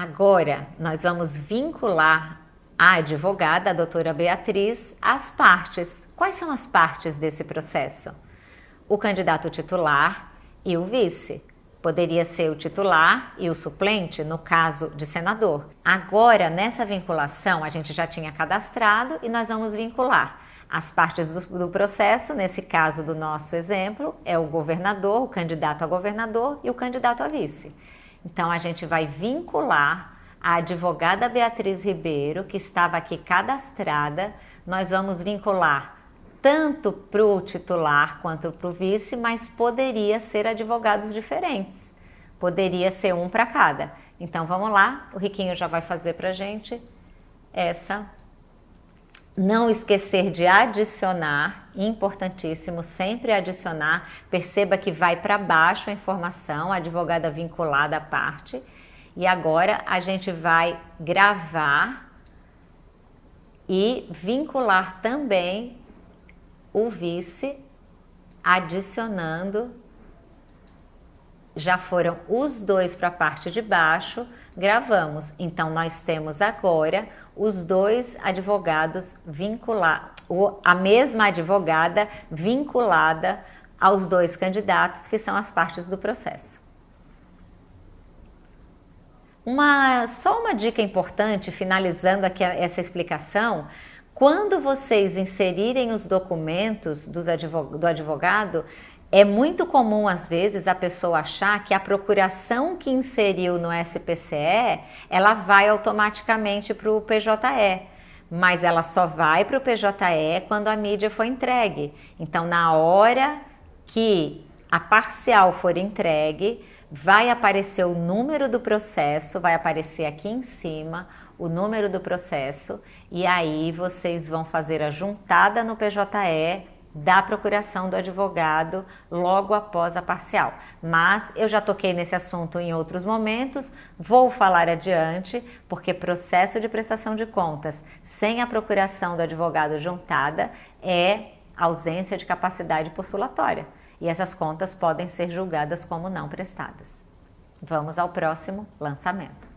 Agora, nós vamos vincular a advogada, a doutora Beatriz, às partes. Quais são as partes desse processo? O candidato titular e o vice. Poderia ser o titular e o suplente, no caso de senador. Agora, nessa vinculação, a gente já tinha cadastrado e nós vamos vincular as partes do, do, processo, nesse caso do nosso exemplo, é o governador, o candidato a governador e o candidato a vice. Então, a gente vai vincular a advogada Beatriz Ribeiro, que estava aqui cadastrada, nós vamos vincular tanto para o titular quanto para o vice, mas poderia ser advogados diferentes. Poderia ser um para cada. Então, vamos lá, o Riquinho já vai fazer para a gente essa não esquecer de adicionar, importantíssimo, sempre adicionar. Perceba que vai para baixo a informação, a advogada vinculada à parte. E agora a gente vai gravar e vincular também o vice, adicionando. Já foram os dois para a parte de baixo, gravamos. Então, nós temos agora os dois advogados vinculados, a mesma advogada vinculada aos dois candidatos, que são as partes do processo. Uma, só uma dica importante, finalizando aqui essa explicação, quando vocês inserirem os documentos do advogado, é muito comum, às vezes, a pessoa achar que a procuração que inseriu no SPCE, ela vai automaticamente para o PJE, mas ela só vai para o PJE quando a mídia for entregue. Então, na hora que a parcial for entregue, vai aparecer o número do processo, vai aparecer aqui em cima o número do processo, e aí vocês vão fazer a juntada no PJE da procuração do advogado logo após a parcial. Mas eu já toquei nesse assunto em outros momentos, vou falar adiante, porque processo de prestação de contas sem a procuração do advogado juntada é ausência de capacidade postulatória. E essas contas podem ser julgadas como não prestadas. Vamos ao próximo lançamento.